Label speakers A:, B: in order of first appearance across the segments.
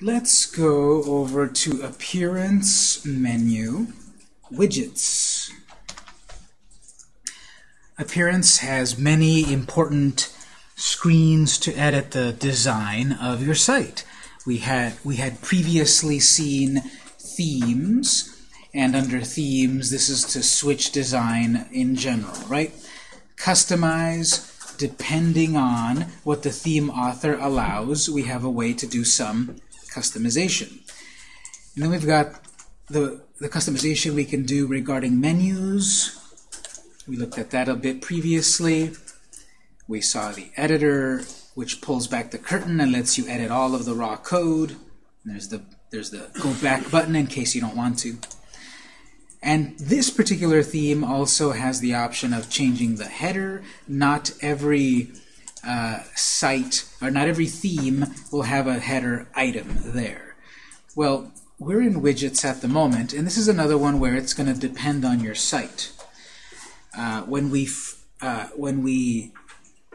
A: let's go over to Appearance menu, Widgets. Appearance has many important screens to edit the design of your site. We had, we had previously seen themes, and under themes, this is to switch design in general, right? Customize, depending on what the theme author allows, we have a way to do some customization. And then we've got the, the customization we can do regarding menus. We looked at that a bit previously. We saw the editor, which pulls back the curtain and lets you edit all of the raw code. And there's the there's the go back button in case you don't want to. And this particular theme also has the option of changing the header. Not every uh, site, or not every theme will have a header item there. Well, we're in widgets at the moment, and this is another one where it's going to depend on your site. Uh, when we uh, when we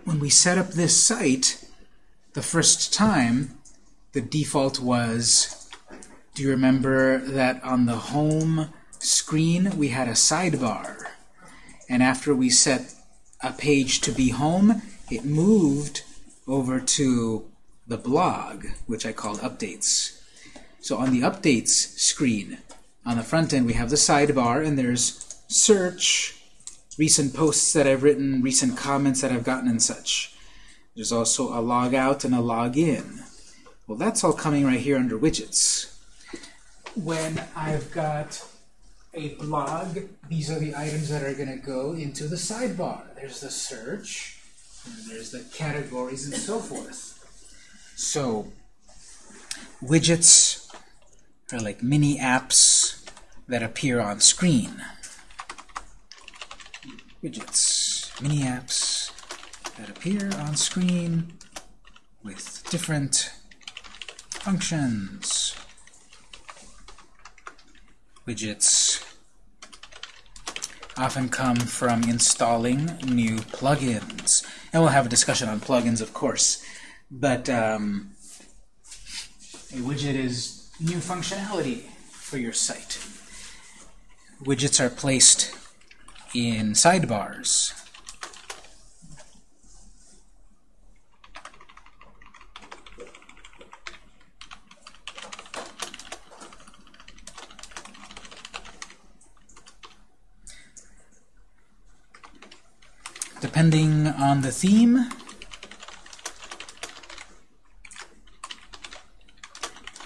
A: when we set up this site the first time, the default was, do you remember that on the home screen we had a sidebar? And after we set a page to be home, it moved over to the blog, which I called updates. So on the updates screen, on the front end, we have the sidebar, and there's search, recent posts that I've written, recent comments that I've gotten, and such. There's also a log out and a log in. Well, that's all coming right here under widgets. When I've got a blog, these are the items that are going to go into the sidebar. There's the search, and there's the categories, and so forth. So, widgets are like mini apps that appear on screen. Widgets, mini apps that appear on screen with different functions. Widgets often come from installing new plugins. And we'll have a discussion on plugins, of course. But um, a widget is new functionality for your site. Widgets are placed in sidebars. Depending on the theme,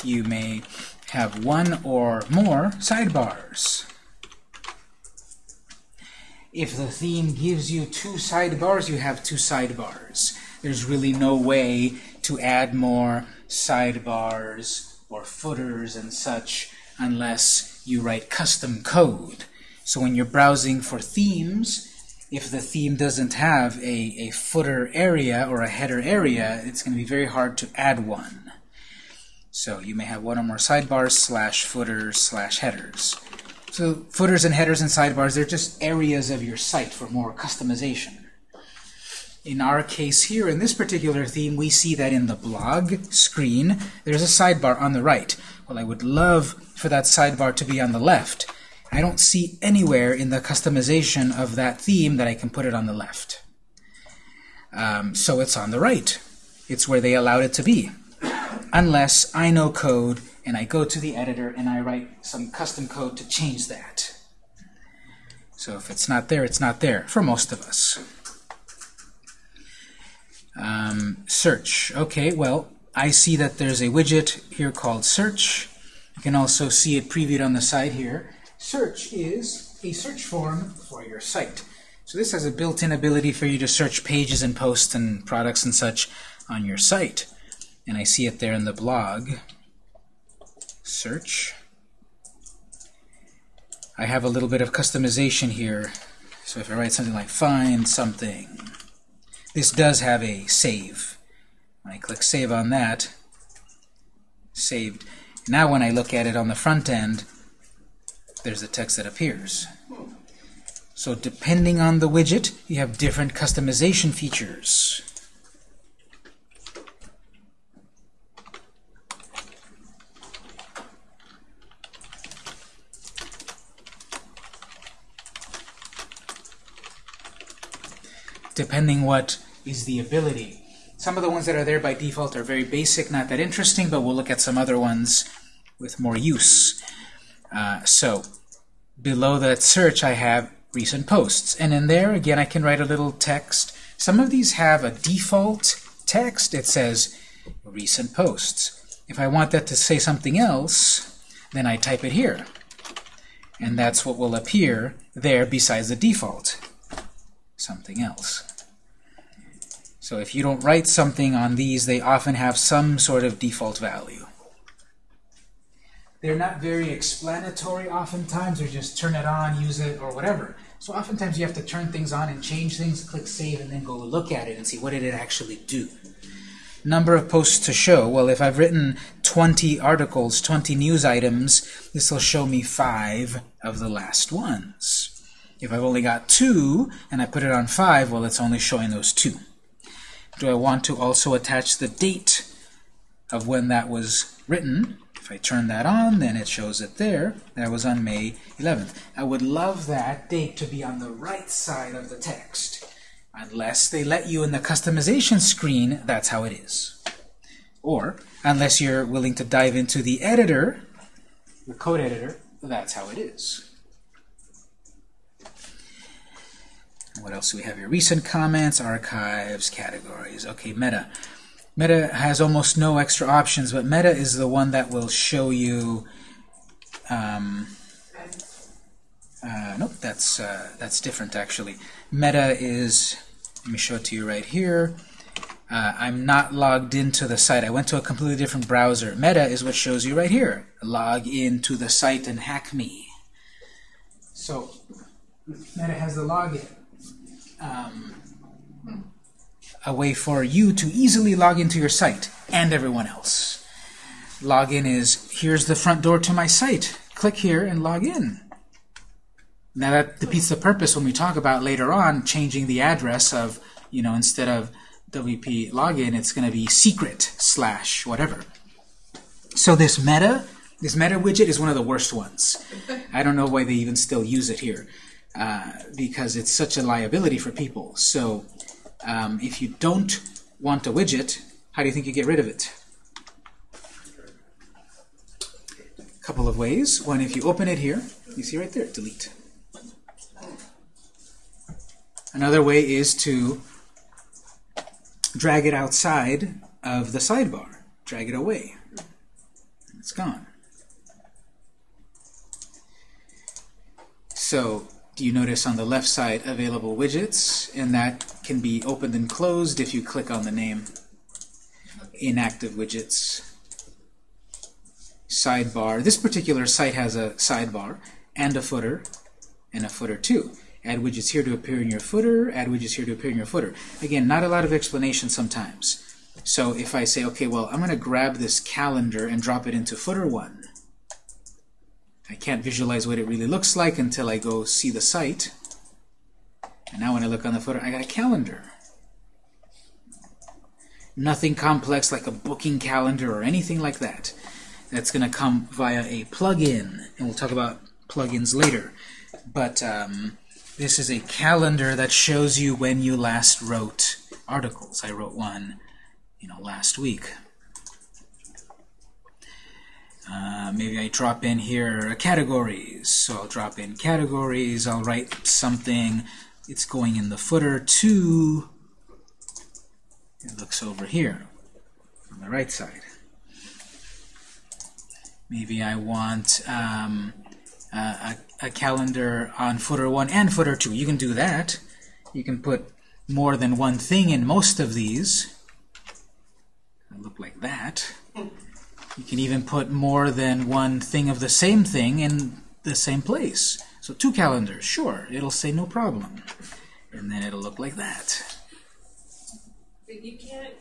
A: you may have one or more sidebars. If the theme gives you two sidebars, you have two sidebars. There's really no way to add more sidebars or footers and such unless you write custom code. So when you're browsing for themes, if the theme doesn't have a, a footer area or a header area, it's going to be very hard to add one. So you may have one or more sidebars slash footers slash headers. So footers and headers and sidebars, they're just areas of your site for more customization. In our case here, in this particular theme, we see that in the blog screen, there's a sidebar on the right. Well, I would love for that sidebar to be on the left. I don't see anywhere in the customization of that theme that I can put it on the left. Um, so it's on the right. It's where they allowed it to be. Unless I know code and I go to the editor and I write some custom code to change that. So if it's not there, it's not there, for most of us. Um, search. Okay, well, I see that there's a widget here called search. You can also see it previewed on the side here. Search is a search form for your site. So this has a built-in ability for you to search pages and posts and products and such on your site. And I see it there in the blog search. I have a little bit of customization here. So if I write something like find something, this does have a save. When I click save on that, saved. Now when I look at it on the front end, there's the text that appears. So depending on the widget, you have different customization features. depending what is the ability. Some of the ones that are there by default are very basic, not that interesting, but we'll look at some other ones with more use. Uh, so below that search I have recent posts. And in there, again, I can write a little text. Some of these have a default text. It says recent posts. If I want that to say something else, then I type it here. And that's what will appear there besides the default. Something else. So if you don't write something on these, they often have some sort of default value. They're not very explanatory oftentimes, or just turn it on, use it, or whatever. So oftentimes you have to turn things on and change things, click Save, and then go look at it and see what did it actually do. Number of posts to show. Well, if I've written 20 articles, 20 news items, this will show me five of the last ones. If I've only got two, and I put it on five, well, it's only showing those two. Do I want to also attach the date of when that was written? If I turn that on, then it shows it there. That was on May 11th. I would love that date to be on the right side of the text. Unless they let you in the customization screen, that's how it is. Or, unless you're willing to dive into the editor, the code editor, that's how it is. What else do we have here? Recent comments, archives, categories. Okay, meta. Meta has almost no extra options, but Meta is the one that will show you. Um, uh, nope, that's uh, that's different actually. Meta is. Let me show it to you right here. Uh, I'm not logged into the site. I went to a completely different browser. Meta is what shows you right here. Log into the site and hack me. So Meta has the login. Um, a way for you to easily log into your site and everyone else. Login is, here's the front door to my site. Click here and log in. Now that defeats the purpose when we talk about later on changing the address of, you know, instead of WP login, it's going to be secret slash whatever. So this meta, this meta widget is one of the worst ones. I don't know why they even still use it here uh, because it's such a liability for people. So um, if you don't want a widget, how do you think you get rid of it? A couple of ways. One, if you open it here, you see right there, delete. Another way is to drag it outside of the sidebar. Drag it away. It's gone. So you notice on the left side available widgets? And that can be opened and closed if you click on the name inactive widgets. Sidebar. This particular site has a sidebar and a footer and a footer too. Add widgets here to appear in your footer add widgets here to appear in your footer. Again not a lot of explanation sometimes. So if I say okay well I'm gonna grab this calendar and drop it into footer 1 I can't visualize what it really looks like until I go see the site. And now when I look on the footer, I got a calendar. Nothing complex like a booking calendar or anything like that. That's going to come via a plugin, and we'll talk about plugins later. But um, this is a calendar that shows you when you last wrote articles. I wrote one, you know, last week. Uh, maybe I drop in here a categories. So I'll drop in categories. I'll write something. It's going in the footer to. It looks over here on the right side. Maybe I want um, a, a calendar on footer 1 and footer 2. You can do that. You can put more than one thing in most of these. look like that. You can even put more than one thing of the same thing in the same place. So two calendars, sure, it'll say no problem. And then it'll look like that.
B: But you can't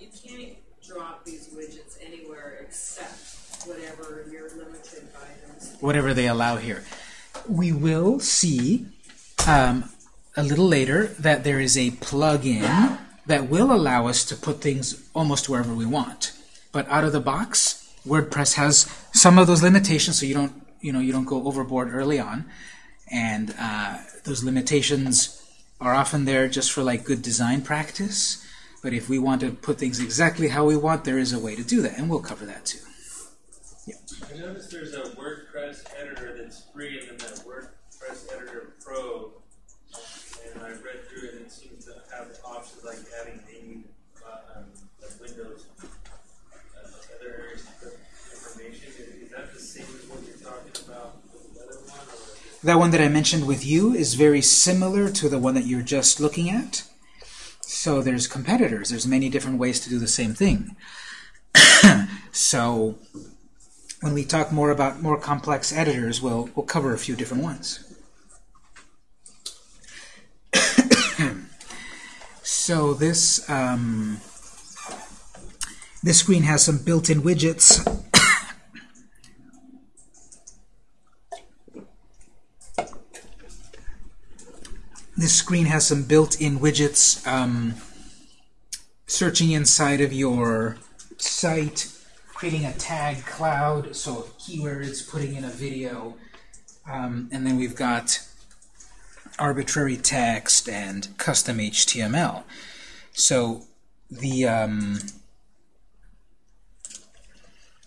B: you can't drop these widgets anywhere except whatever you're limited by.
A: Whatever they allow here. We will see um, a little later that there is a plugin that will allow us to put things almost wherever we want. But out of the box, WordPress has some of those limitations, so you don't, you know, you don't go overboard early on. And uh, those limitations are often there just for like good design practice. But if we want to put things exactly how we want, there is a way to do that, and we'll cover that too.
C: I noticed there's a WordPress editor that's free, and then that WordPress editor Pro. And I read through it, and it seems to have options like adding maybe uh, um, like Windows, uh, other areas to put information. Is, is that the same as what you're talking about with the other one, or is it
A: That one that I mentioned with you is very similar to the one that you're just looking at. So there's competitors. There's many different ways to do the same thing. so when we talk more about more complex editors, we'll, we'll cover a few different ones. so this um, this screen has some built-in widgets This screen has some built-in widgets um, searching inside of your site, creating a tag cloud, so keywords, putting in a video, um, and then we've got arbitrary text and custom HTML. So the um,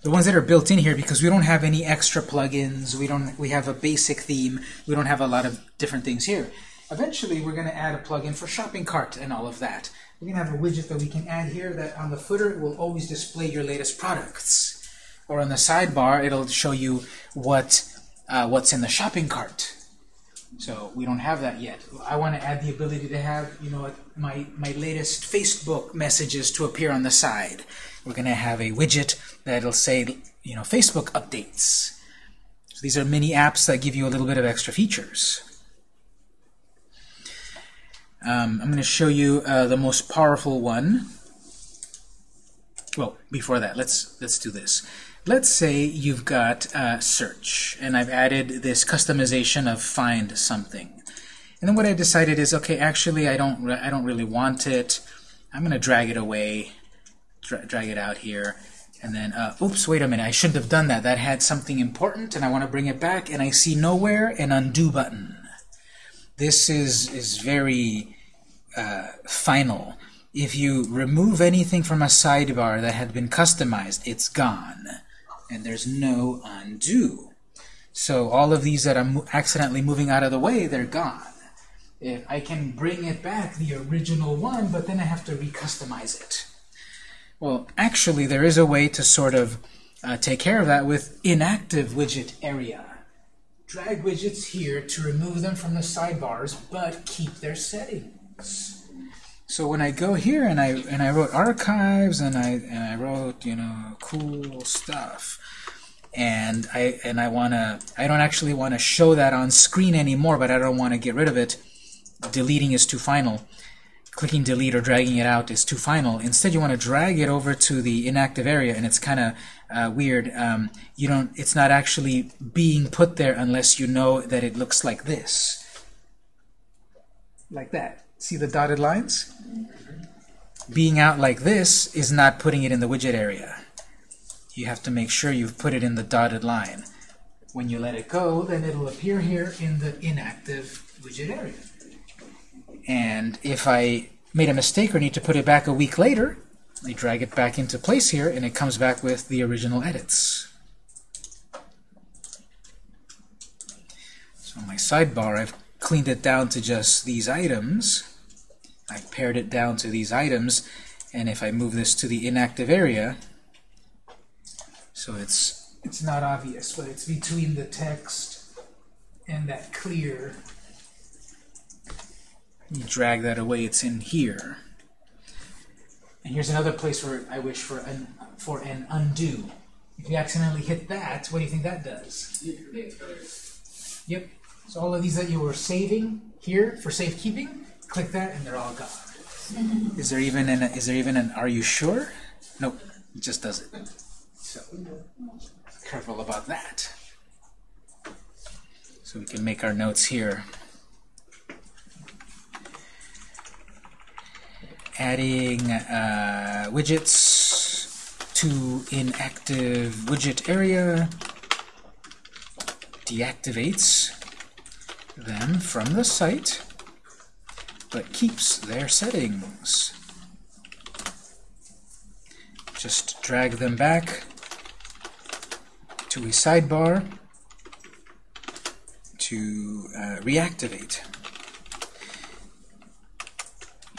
A: the ones that are built in here because we don't have any extra plugins we don't we have a basic theme we don't have a lot of different things here eventually we're going to add a plugin for shopping cart and all of that we're going to have a widget that we can add here that on the footer will always display your latest products or on the sidebar it'll show you what uh, what's in the shopping cart so we don't have that yet. I want to add the ability to have, you know, my, my latest Facebook messages to appear on the side. We're going to have a widget that'll say, you know, Facebook updates. So these are mini apps that give you a little bit of extra features. Um, I'm going to show you uh, the most powerful one. Well, before that, let's let's do this. Let's say you've got uh, search, and I've added this customization of find something. And then what I decided is, okay, actually, I don't, I don't really want it. I'm going to drag it away, dra drag it out here, and then, uh, oops, wait a minute, I shouldn't have done that. That had something important, and I want to bring it back, and I see nowhere an undo button. This is is very uh, final. If you remove anything from a sidebar that had been customized, it's gone and there's no undo. So all of these that I'm accidentally moving out of the way, they're gone. If I can bring it back, the original one, but then I have to recustomize it. Well, actually, there is a way to sort of uh, take care of that with inactive widget area. Drag widgets here to remove them from the sidebars, but keep their settings. So when I go here and I and I wrote archives and I and I wrote you know cool stuff, and I and I wanna I don't actually want to show that on screen anymore, but I don't want to get rid of it. Deleting is too final. Clicking delete or dragging it out is too final. Instead, you want to drag it over to the inactive area, and it's kind of uh, weird. Um, you don't. It's not actually being put there unless you know that it looks like this, like that. See the dotted lines? Being out like this is not putting it in the widget area. You have to make sure you've put it in the dotted line. When you let it go, then it'll appear here in the inactive widget area. And if I made a mistake or need to put it back a week later, I drag it back into place here, and it comes back with the original edits. So my sidebar, I've cleaned it down to just these items. I've pared it down to these items, and if I move this to the inactive area, so it's it's not obvious, but it's between the text and that clear. You drag that away, it's in here. And here's another place where I wish for an for an undo. If you accidentally hit that, what do you think that does? Yep. So all of these that you were saving here for safekeeping, click that and they're all gone. is there even an is there even an are you sure? Nope. It just does it. So careful about that. So we can make our notes here. Adding uh, widgets to inactive widget area deactivates them from the site but keeps their settings. Just drag them back to a sidebar to uh, reactivate.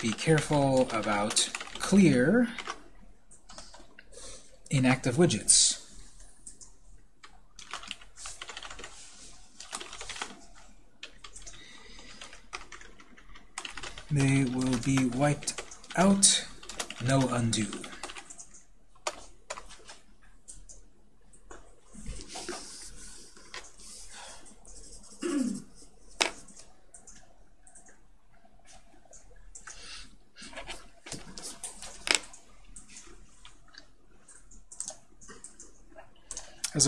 A: Be careful about clear inactive widgets. They will be wiped out, no undo.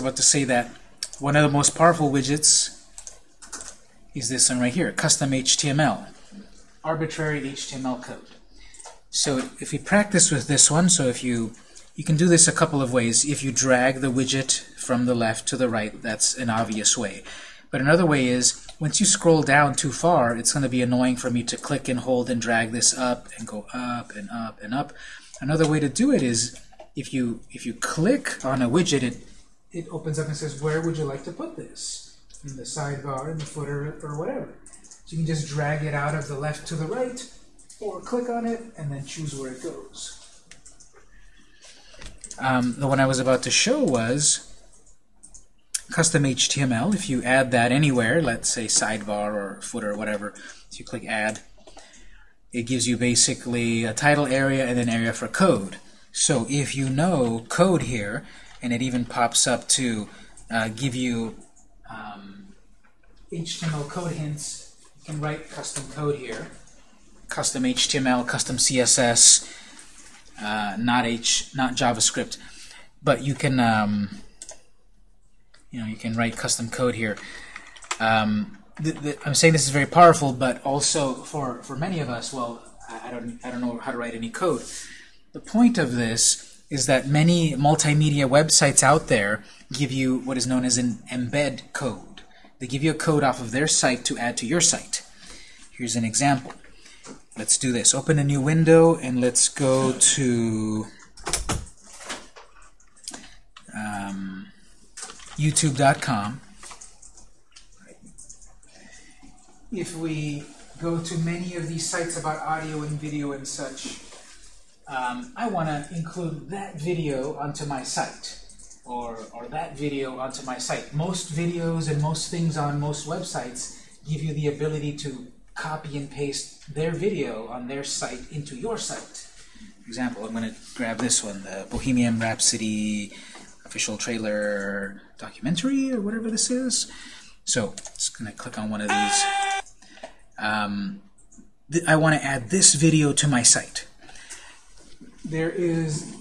A: About to say that one of the most powerful widgets is this one right here, custom HTML, arbitrary HTML code. So if we practice with this one, so if you you can do this a couple of ways. If you drag the widget from the left to the right, that's an obvious way. But another way is, once you scroll down too far, it's going to be annoying for me to click and hold and drag this up and go up and up and up. Another way to do it is, if you if you click on a widget, it it opens up and says, where would you like to put this? In the sidebar, in the footer, or whatever. So you can just drag it out of the left to the right, or click on it, and then choose where it goes. Um, the one I was about to show was custom HTML. If you add that anywhere, let's say sidebar or footer or whatever, so you click add, it gives you basically a title area and an area for code. So if you know code here, and it even pops up to uh, give you um, HTML code hints. You can write custom code here. Custom HTML, custom CSS, uh, not H, not JavaScript, but you can, um, you know, you can write custom code here. Um, I'm saying this is very powerful, but also for for many of us, well, I, I don't I don't know how to write any code. The point of this is that many multimedia websites out there give you what is known as an embed code. They give you a code off of their site to add to your site. Here's an example. Let's do this. Open a new window and let's go to um, youtube.com. If we go to many of these sites about audio and video and such, um, I want to include that video onto my site or, or that video onto my site. Most videos and most things on most websites give you the ability to copy and paste their video on their site into your site. For example, I'm going to grab this one, the Bohemian Rhapsody official trailer documentary or whatever this is. So, just going to click on one of these. Um, th I want to add this video to my site there is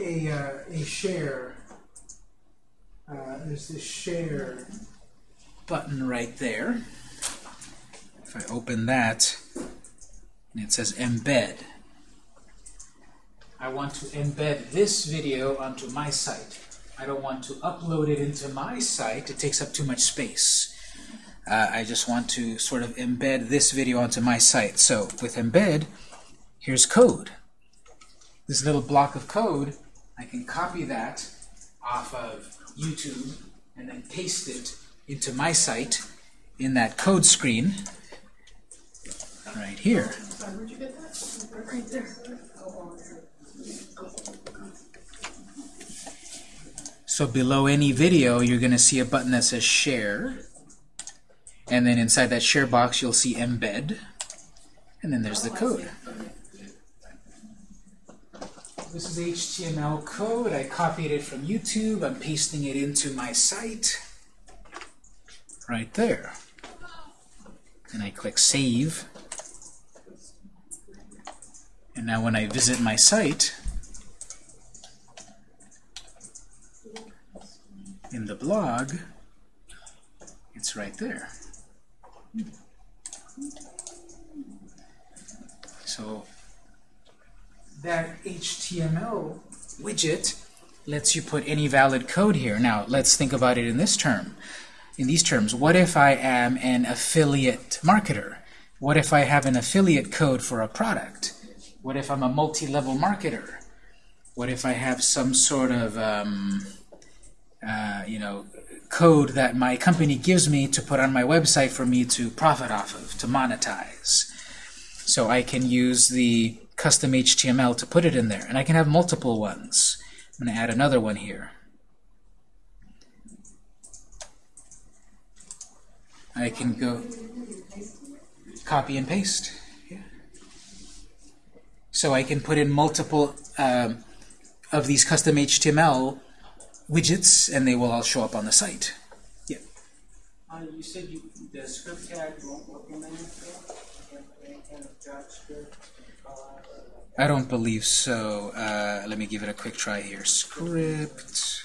A: a, uh, a share. Uh, there's this share button right there. If I open that, and it says embed. I want to embed this video onto my site. I don't want to upload it into my site. It takes up too much space. Uh, I just want to sort of embed this video onto my site. So with embed, here's code this little block of code, I can copy that off of YouTube and then paste it into my site in that code screen right here. So below any video, you're going to see a button that says Share. And then inside that Share box, you'll see Embed. And then there's the code. This is HTML code. I copied it from YouTube. I'm pasting it into my site right there. And I click Save. And now when I visit my site, in the blog, it's right there. So that HTML widget lets you put any valid code here. Now, let's think about it in this term. In these terms, what if I am an affiliate marketer? What if I have an affiliate code for a product? What if I'm a multi-level marketer? What if I have some sort of, um, uh, you know, code that my company gives me to put on my website for me to profit off of, to monetize? So I can use the custom HTML to put it in there. And I can have multiple ones. I'm going to add another one here. I can go copy and paste. Yeah. So I can put in multiple um, of these custom HTML widgets, and they will all show up on the site. Yeah.
D: Uh, you said you, the script tag won't work in there, kind of JavaScript?
A: I don't believe so. Uh, let me give it a quick try here. Script.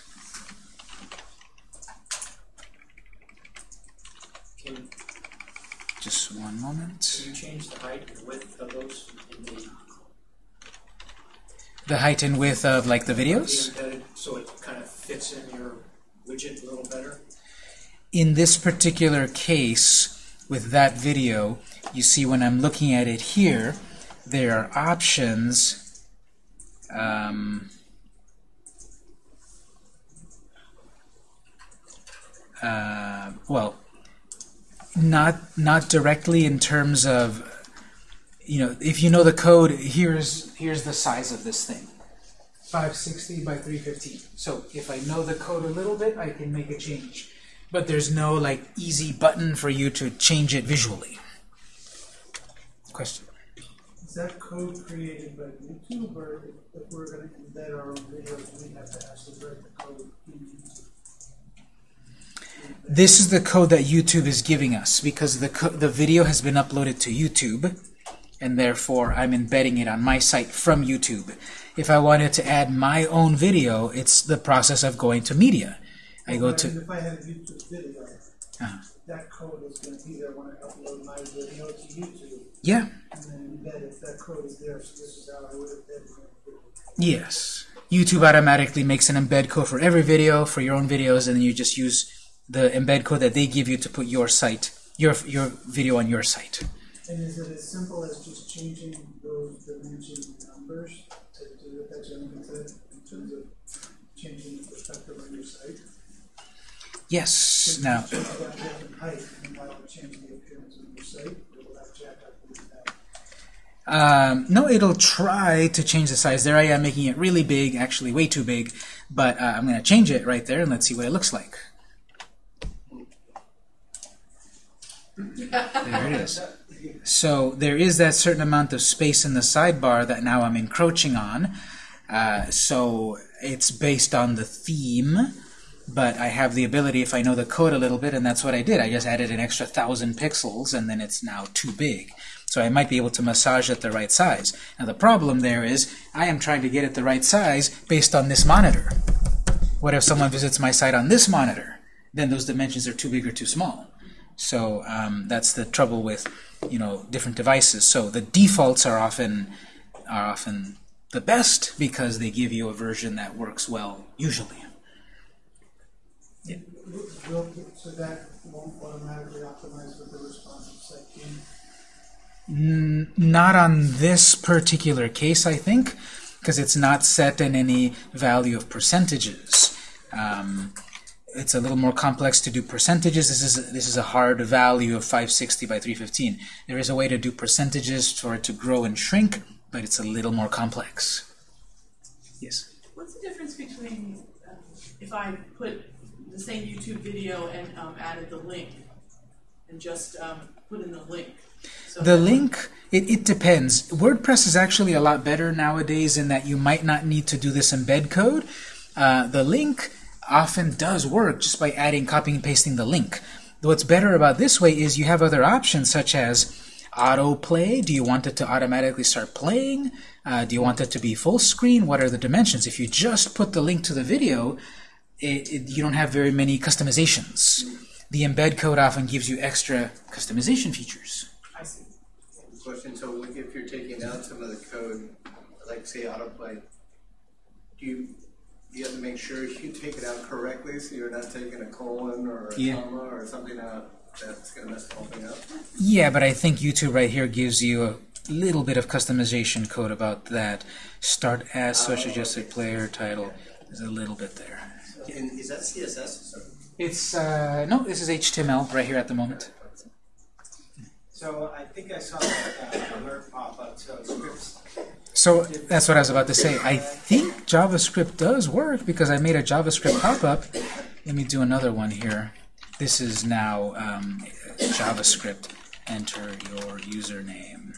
D: Can
A: Just one moment.
D: you change the height and width of those in the,
A: The height and width of like the
D: the
A: videos.
D: embedded, so it kind of fits in your widget a little better?
A: In this particular case, with that video, you see when I'm looking at it here, there are options. Um, uh, well, not not directly in terms of you know if you know the code here's here's the size of this thing. 560 by 315 so if I know the code a little bit I can make a change. But there's no like easy button for you to change it visually. Question
E: Is that code created by YouTube, or if, if we're gonna embed our own videos, we have to actually write the code in YouTube?
A: This is the code that YouTube is giving us because the, co the video has been uploaded to YouTube and therefore I'm embedding it on my site from YouTube. If I wanted to add my own video, it's the process of going to media. I go to,
E: If I had a YouTube video,
A: Uh-huh.
E: That code is gonna be there when I upload my video to YouTube,
A: yeah,
E: and then embed it, that code is there, so this is how I would embed my video.
A: yes. YouTube automatically makes an embed code for every video, for your own videos, and then you just use the embed code that they give you to put your site, your, your video on your site.
E: And is it as simple as just changing those dimension numbers to do what that gentleman said, in terms of changing the perspective on your site?
A: Yes, now? Um, no, it'll try to change the size. There I am making it really big, actually way too big, but uh, I'm going to change it right there and let's see what it looks like. There it is. So there is that certain amount of space in the sidebar that now I'm encroaching on. Uh, so it's based on the theme, but I have the ability, if I know the code a little bit, and that's what I did. I just added an extra thousand pixels, and then it's now too big. So I might be able to massage it the right size. Now the problem there is I am trying to get it the right size based on this monitor. What if someone visits my site on this monitor? Then those dimensions are too big or too small. So um, that's the trouble with you know different devices. So the defaults are often are often the best because they give you a version that works well usually.
E: Will, so that won't automatically optimize with the responsive site team?
A: Not on this particular case, I think, because it's not set in any value of percentages. Um, it's a little more complex to do percentages. This is this is a hard value of 560 by 315. There is a way to do percentages for it to grow and shrink, but it's a little more complex. Yes.
F: What's the difference between um, if I put the same YouTube video and um, added the link and just um, put in the link? So
A: The link, it, it depends. WordPress is actually a lot better nowadays in that you might not need to do this embed code. Uh, the link often does work just by adding, copying, and pasting the link. What's better about this way is you have other options such as autoplay. Do you want it to automatically start playing? Uh, do you want it to be full screen? What are the dimensions? If you just put the link to the video, it, it, you don't have very many customizations. The embed code often gives you extra customization features.
F: I see.
G: Question, so if you're taking out some of the code, like say autoplay, do you, you have to make sure you take it out correctly so you're not taking a colon or a
A: Yeah.
G: comma or something out that's gonna mess the whole thing up.
A: Yeah, but I think YouTube right here gives you a little bit of customization code about that. Start as oh, such adjusted player title. There's a little bit there.
G: And is that CSS? or-
A: It's, uh, no, this is HTML right here at the moment.
D: So I think I saw that uh, alert pop up, so scripts.
A: So that's what I was about to say. I think JavaScript does work because I made a JavaScript pop-up. Let me do another one here. This is now um, JavaScript. Enter your username.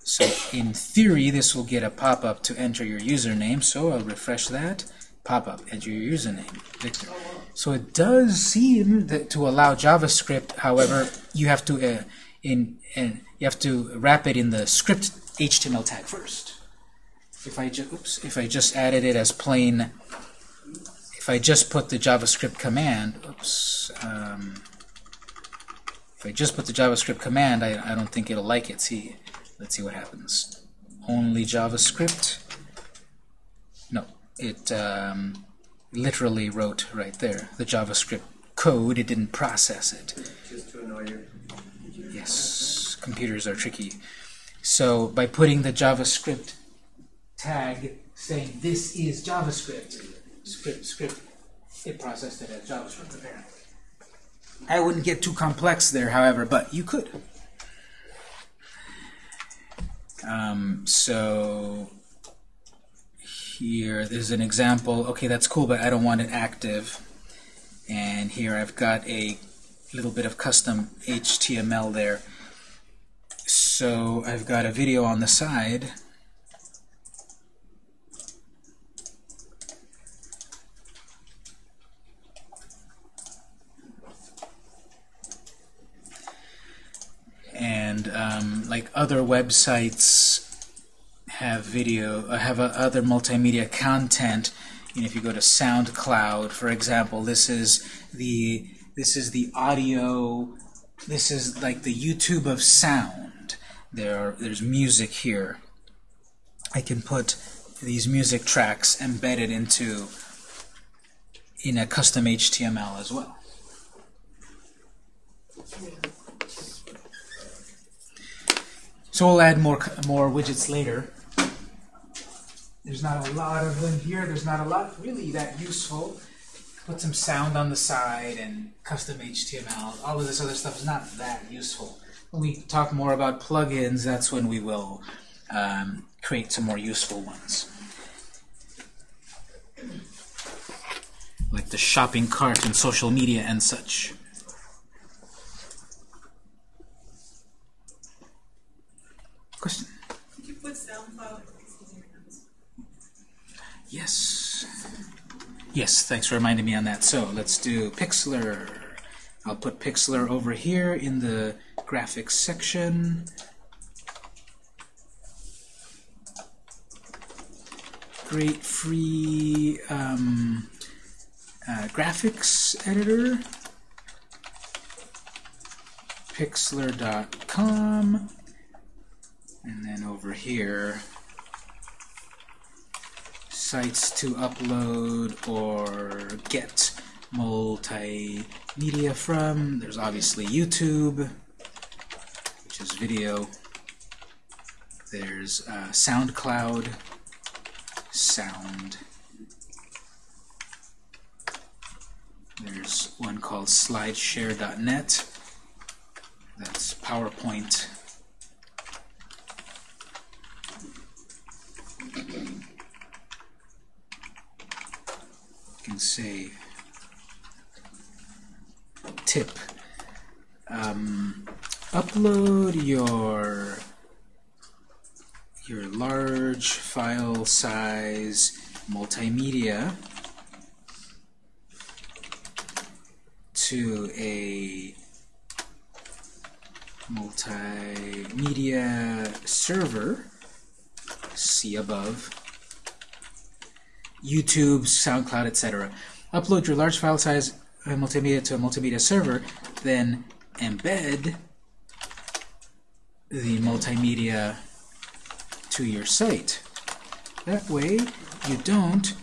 A: So in theory, this will get a pop-up to enter your username. So I'll refresh that. Pop-up, enter your username, Victor. So it does seem that to allow JavaScript. However, you have to uh, in, in you have to wrap it in the script HTML tag first. If I just oops, if I just added it as plain, if I just put the JavaScript command, oops, um, if I just put the JavaScript command, I, I don't think it'll like it. See, let's see what happens. Only JavaScript. It um, literally wrote right there the JavaScript code. It didn't process it.
G: Just to annoy you.
A: Yes, computers are tricky. So by putting the JavaScript tag saying this is JavaScript, script, script, it processed it as JavaScript apparently. I wouldn't get too complex there, however, but you could. Um, so here, there's an example. Okay, that's cool, but I don't want it active. And here I've got a little bit of custom HTML there. So I've got a video on the side. And um, like other websites have video, I have uh, other multimedia content. If you go to SoundCloud, for example, this is the this is the audio. This is like the YouTube of sound. There, are, there's music here. I can put these music tracks embedded into in a custom HTML as well. So we'll add more more widgets later. There's not a lot of them here. There's not a lot really that useful. Put some sound on the side and custom HTML. All of this other stuff is not that useful. When we talk more about plugins, that's when we will um, create some more useful ones. Like the shopping cart and social media and such. Question?
F: Could you put SoundCloud?
A: Yes. Yes, thanks for reminding me on that. So let's do Pixlr. I'll put Pixlr over here in the graphics section. Great free um, uh, graphics editor. Pixlr.com. And then over here, sites to upload or get multimedia from. There's obviously YouTube, which is video. There's uh, SoundCloud, sound. There's one called slideshare.net. That's PowerPoint. can say tip. Um, upload your your large file size multimedia to a multimedia server see above YouTube, SoundCloud, etc. Upload your large file size uh, multimedia to a multimedia server, then embed the multimedia to your site. That way, you don't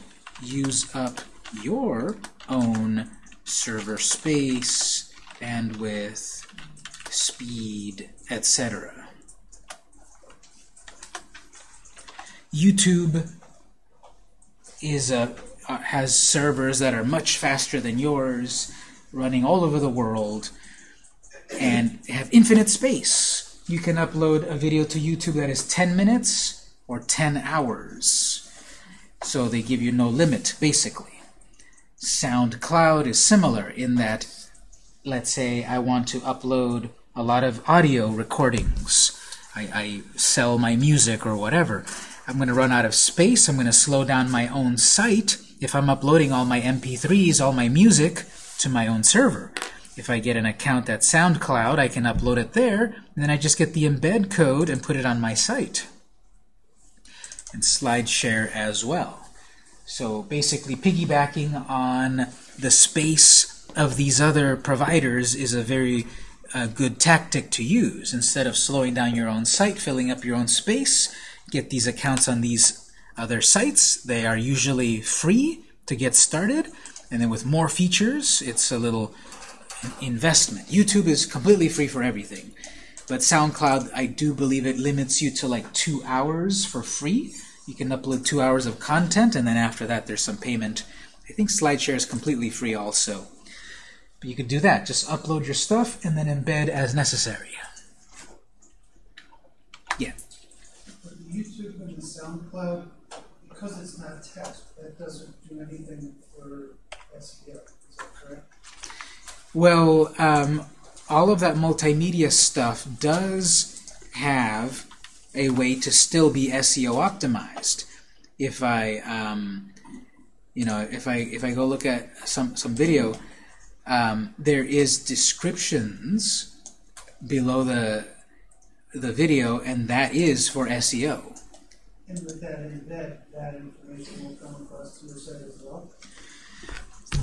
A: use up your own server space bandwidth, speed, etc. YouTube is a uh, has servers that are much faster than yours, running all over the world, and have infinite space. You can upload a video to YouTube that is 10 minutes or 10 hours. So they give you no limit, basically. SoundCloud is similar in that, let's say I want to upload a lot of audio recordings. I, I sell my music or whatever. I'm going to run out of space. I'm going to slow down my own site if I'm uploading all my MP3s, all my music, to my own server. If I get an account at SoundCloud, I can upload it there, and then I just get the embed code and put it on my site. And SlideShare as well. So basically piggybacking on the space of these other providers is a very uh, good tactic to use. Instead of slowing down your own site, filling up your own space, get these accounts on these other sites. They are usually free to get started, and then with more features, it's a little investment. YouTube is completely free for everything, but SoundCloud, I do believe it limits you to like two hours for free. You can upload two hours of content, and then after that, there's some payment. I think SlideShare is completely free also. But you can do that. Just upload your stuff and then embed as necessary. Yeah.
E: For the YouTube and the SoundCloud, because it's not text, that doesn't do anything for SEO. Is that correct?
A: Well, um, all of that multimedia stuff does have a way to still be SEO optimized. If I, um, you know, if I if I go look at some some video, um, there is descriptions below the the video, and that is for SEO.
E: And with that embed, that information will come across to your site as well.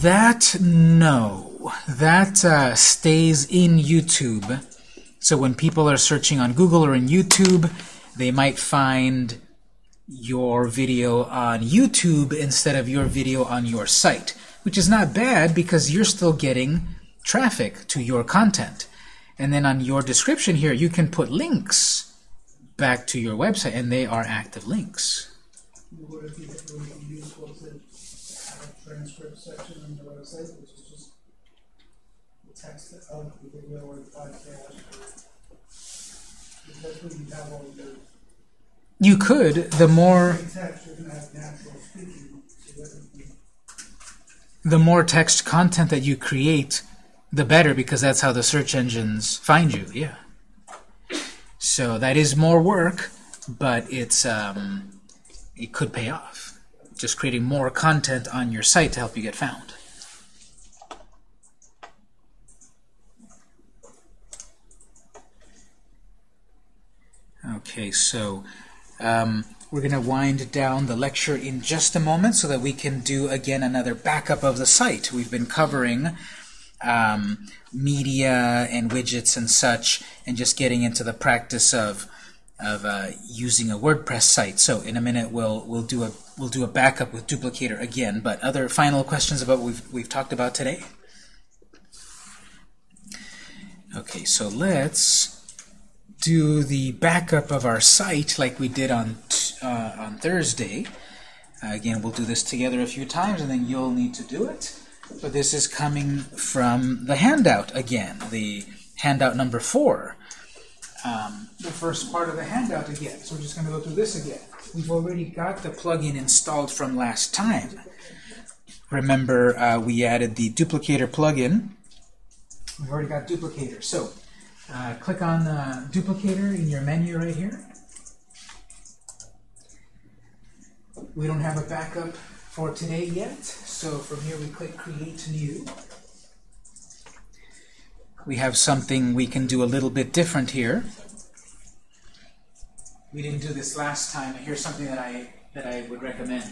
A: That, no. That uh, stays in YouTube. So when people are searching on Google or in YouTube, they might find your video on YouTube instead of your video on your site, which is not bad because you're still getting traffic to your content. And then on your description here, you can put links back to your website, and they are active links.
E: Would it be, would it be useful to have a transcript section on your website, which is just the text of the video or the podcast? or- Because that's where you have all your
A: You could, the more
E: text, you're gonna have natural speaking, so that you can
A: the more text content that you create, the better, because that's how the search engines find you. Yeah. So that is more work, but it's um, it could pay off. Just creating more content on your site to help you get found. Okay, so um, we're going to wind down the lecture in just a moment so that we can do again another backup of the site. We've been covering um, media and widgets and such, and just getting into the practice of of uh, using a WordPress site. So in a minute we'll we'll do a we'll do a backup with duplicator again. But other final questions about what we've we've talked about today. Okay, so let's do the backup of our site like we did on uh, on Thursday. Uh, again, we'll do this together a few times, and then you'll need to do it. But this is coming from the handout again, the handout number four. Um, the first part of the handout again. So we're just going to go through this again. We've already got the plugin installed from last time. Remember, uh, we added the duplicator plugin. We've already got duplicator. So uh, click on uh, duplicator in your menu right here. We don't have a backup for today yet, so from here we click Create New. We have something we can do a little bit different here. We didn't do this last time, here's something that I that I would recommend.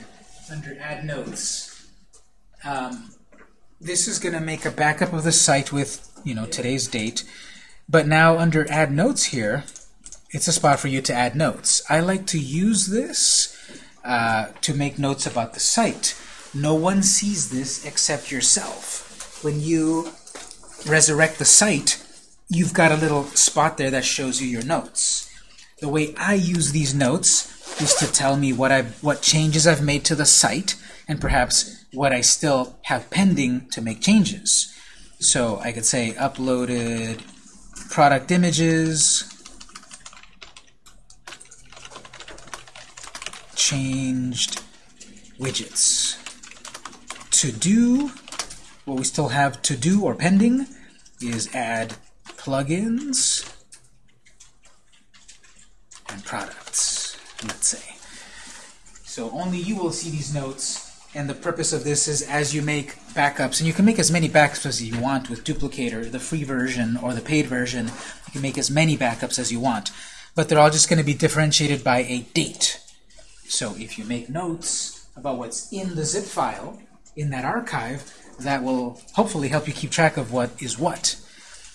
A: Under Add Notes, um, this is going to make a backup of the site with you know today's date. But now under Add Notes here, it's a spot for you to add notes. I like to use this uh, to make notes about the site. No one sees this except yourself. When you resurrect the site, you've got a little spot there that shows you your notes. The way I use these notes is to tell me what I what changes I've made to the site and perhaps what I still have pending to make changes. So I could say uploaded product images, changed widgets. To do, what we still have to do or pending is add plugins and products, let's say. So only you will see these notes, and the purpose of this is as you make backups, and you can make as many backups as you want with Duplicator, the free version or the paid version. You can make as many backups as you want, but they're all just going to be differentiated by a date. So if you make notes about what's in the zip file, in that archive, that will hopefully help you keep track of what is what.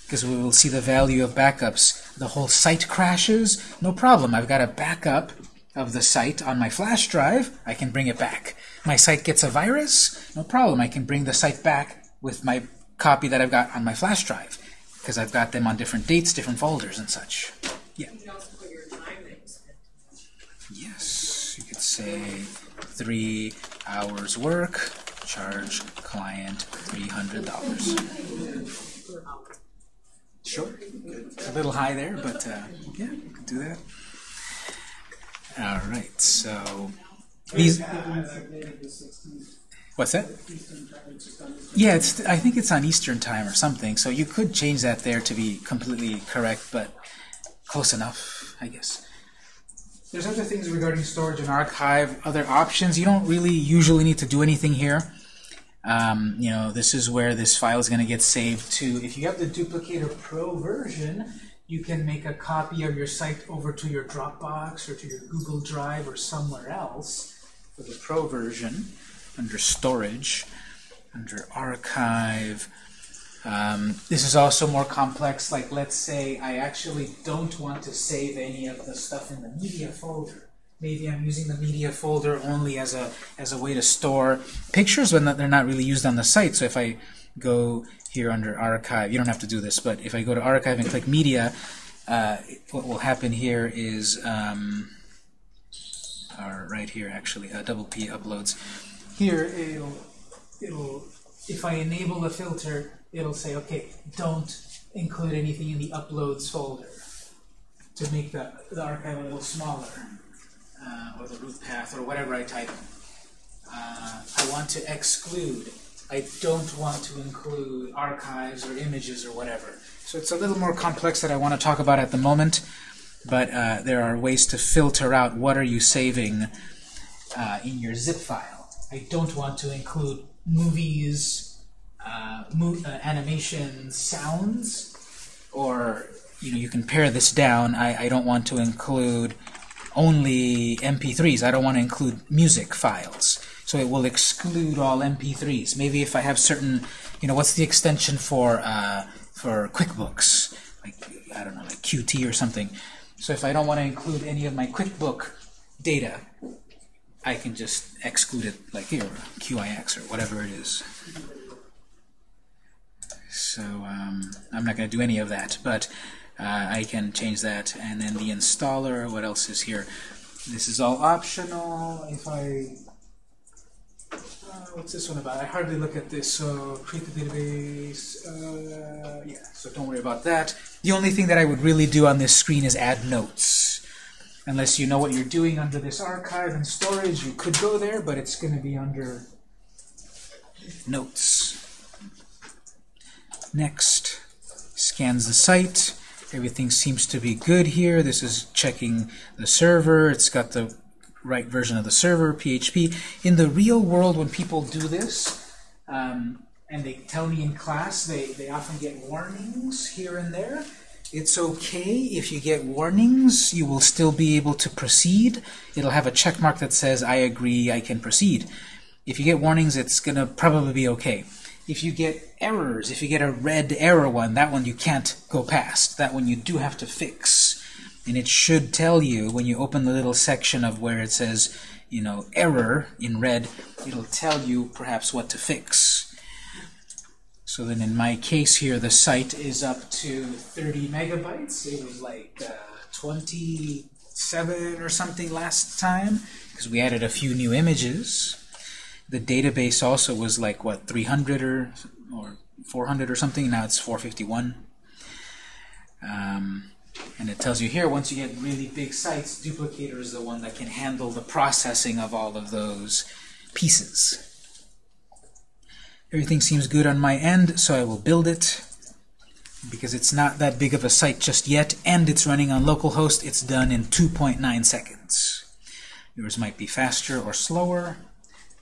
A: Because we will see the value of backups. The whole site crashes, no problem. I've got a backup of the site on my flash drive. I can bring it back. My site gets a virus, no problem. I can bring the site back with my copy that I've got on my flash drive. Because I've got them on different dates, different folders, and such.
B: You can also put your time that you spent.
A: Yes, you could say three hours work, charge client $300. Sure. A little high there, but uh, yeah, do that. All right, so these. What's that? Yeah, it's. I think it's on Eastern time or something. So you could change that there to be completely correct, but close enough, I guess. There's other things regarding storage and archive, other options. You don't really usually need to do anything here. Um, you know, this is where this file is going to get saved to. If you have the Duplicator Pro version, you can make a copy of your site over to your Dropbox or to your Google Drive or somewhere else for the Pro version under Storage, under Archive. Um, this is also more complex. Like, let's say I actually don't want to save any of the stuff in the media folder. Maybe I'm using the media folder only as a as a way to store pictures when they're not really used on the site. So if I go here under Archive, you don't have to do this, but if I go to Archive and click Media, uh, what will happen here is, um, or right here actually, uh, double P uploads. Here it'll it'll if I enable the filter, it'll say, okay, don't include anything in the uploads folder to make the, the archive a little smaller, uh, or the root path, or whatever I type. Uh, I want to exclude. I don't want to include archives or images or whatever. So it's a little more complex that I want to talk about at the moment, but uh, there are ways to filter out what are you saving uh, in your zip file. I don't want to include movies, uh, uh, animations, sounds, or you know you can pare this down. I, I don't want to include only MP3s. I don't want to include music files. So it will exclude all MP3s. Maybe if I have certain, you know, what's the extension for uh, for QuickBooks? Like I don't know, like Qt or something. So if I don't want to include any of my QuickBook data, I can just exclude it like here, QIX or whatever it is. So um, I'm not going to do any of that, but uh, I can change that. And then the installer, what else is here? This is all optional. If I, uh, what's this one about? I hardly look at this. So create the database. Uh, yeah, so don't worry about that. The only thing that I would really do on this screen is add notes. Unless you know what you're doing under this archive and storage, you could go there, but it's going to be under notes. Next, scans the site. Everything seems to be good here. This is checking the server. It's got the right version of the server, PHP. In the real world, when people do this, um, and they tell me in class, they, they often get warnings here and there. It's okay if you get warnings. You will still be able to proceed. It'll have a check mark that says, I agree, I can proceed. If you get warnings, it's going to probably be okay. If you get errors, if you get a red error one, that one you can't go past. That one you do have to fix. And it should tell you, when you open the little section of where it says, you know, error in red, it'll tell you perhaps what to fix. So then in my case here, the site is up to 30 megabytes. It was like uh, 27 or something last time because we added a few new images. The database also was like, what, 300 or, or 400 or something. Now it's 451. Um, and it tells you here, once you get really big sites, Duplicator is the one that can handle the processing of all of those pieces. Everything seems good on my end, so I will build it. Because it's not that big of a site just yet, and it's running on localhost, it's done in 2.9 seconds. Yours might be faster or slower,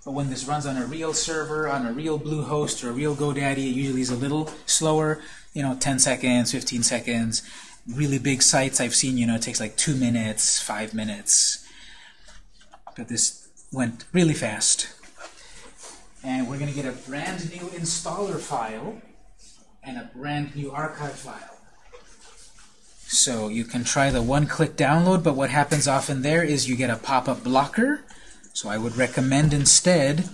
A: but when this runs on a real server, on a real Bluehost or a real GoDaddy, it usually is a little slower, you know, 10 seconds, 15 seconds. Really big sites I've seen, you know, it takes like two minutes, five minutes. But this went really fast. And we're going to get a brand new installer file and a brand new archive file. So you can try the one-click download, but what happens often there is you get a pop-up blocker. So I would recommend instead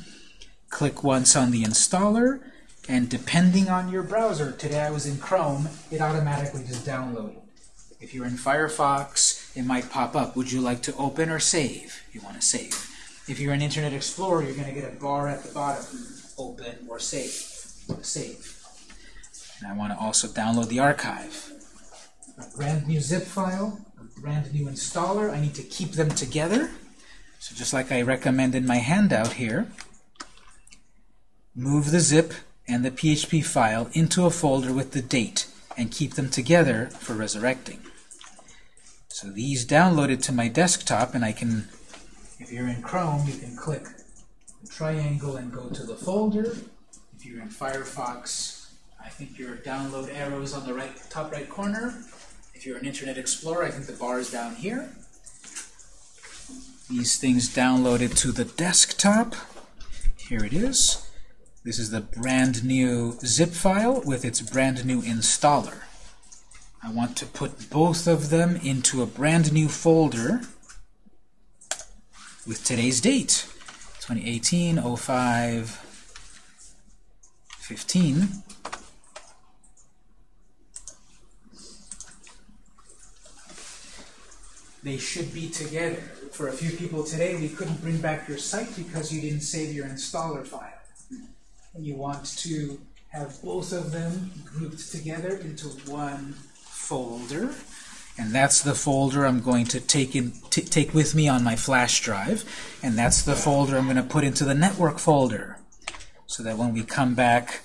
A: click once on the installer, and depending on your browser, today I was in Chrome, it automatically just downloaded. If you're in Firefox, it might pop up. Would you like to open or save? You want to save. If you're in Internet Explorer, you're going to get a bar at the bottom, open or save. Save. And I want to also download the archive. A brand new zip file, a brand new installer. I need to keep them together. So just like I recommend in my handout here, move the zip and the PHP file into a folder with the date and keep them together for resurrecting. So these downloaded to my desktop and I can if you're in Chrome, you can click the triangle and go to the folder. If you're in Firefox, I think your download arrow is on the right top right corner. If you're in Internet Explorer, I think the bar is down here. These things downloaded to the desktop. Here it is. This is the brand new zip file with its brand new installer. I want to put both of them into a brand new folder with today's date 2018 05 15 they should be together for a few people today we couldn't bring back your site because you didn't save your installer file. And you want to have both of them grouped together into one folder. And that's the folder I'm going to take in take with me on my flash drive. And that's the folder I'm going to put into the network folder. So that when we come back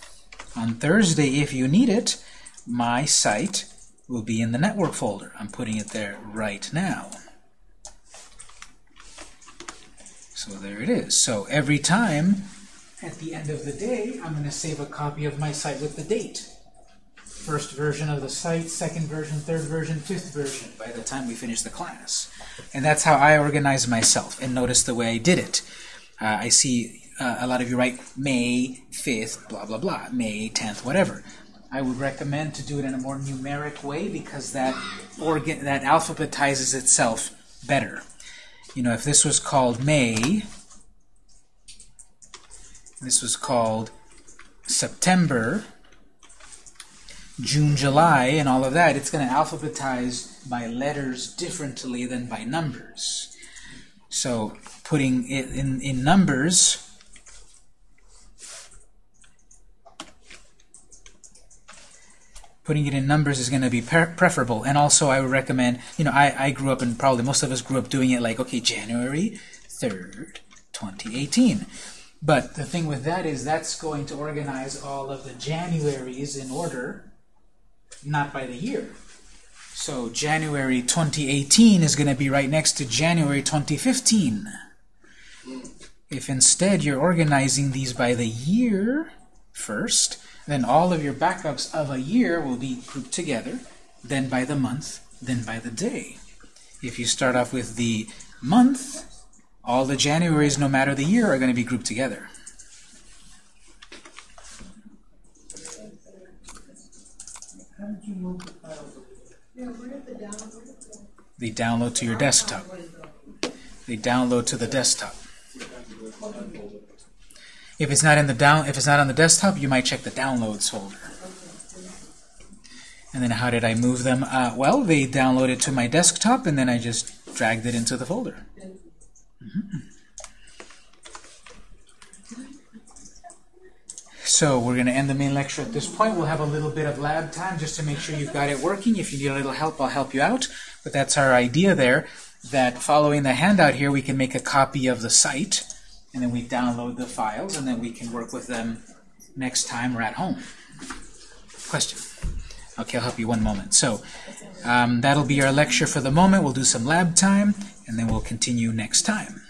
A: on Thursday if you need it my site will be in the network folder. I'm putting it there right now so there it is so every time at the end of the day I'm going to save a copy of my site with the date first version of the site, second version, third version, fifth version by the time we finish the class. And that's how I organize myself. And notice the way I did it. Uh, I see uh, a lot of you write May 5th, blah, blah, blah, May 10th, whatever. I would recommend to do it in a more numeric way because that organ that alphabetizes itself better. You know, if this was called May, this was called September, June, July, and all of that, it's going to alphabetize by letters differently than by numbers. So putting it in, in numbers, putting it in numbers is going to be preferable. And also I would recommend, you know, I, I grew up, and probably most of us grew up doing it like, okay, January 3rd, 2018. But the thing with that is that's going to organize all of the Januaries in order, not by the year. So January 2018 is going to be right next to January 2015. If instead you're organizing these by the year first, then all of your backups of a year will be grouped together, then by the month, then by the day. If you start off with the month, all the Januaries, no matter the year, are going to be grouped together. They download to your desktop. They download to the desktop. If it's not in the down, if it's not on the desktop, you might check the downloads folder. And then how did I move them? Uh, well, they downloaded to my desktop, and then I just dragged it into the folder. Mhm. So we're going to end the main lecture at this point. We'll have a little bit of lab time just to make sure you've got it working. If you need a little help, I'll help you out. But that's our idea there, that following the handout here, we can make a copy of the site, and then we download the files, and then we can work with them next time we're at home. Question? Okay, I'll help you one moment. So um, that'll be our lecture for the moment. We'll do some lab time, and then we'll continue next time.